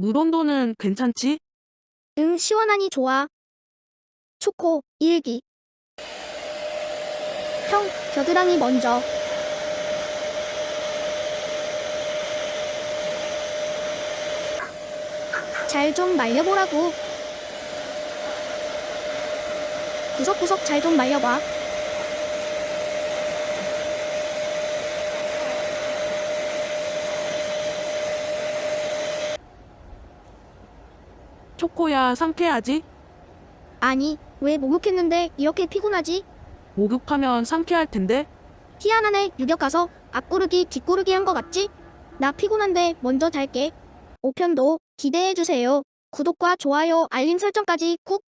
물 온도는 괜찮지? 응, 시원하니 좋아. 초코, 일기. 형, 겨드랑이 먼저. 잘 좀 말려보라고. 구석구석 잘 좀 말려봐. 초코야 상쾌하지? 아니, 왜 목욕했는데 이렇게 피곤하지? 목욕하면 상쾌할 텐데? 희한하네, 유격 가서 앞구르기 뒷구르기 한 거 같지? 나 피곤한데 먼저 잘게. 5편도 기대해주세요. 구독과 좋아요, 알림 설정까지 꾹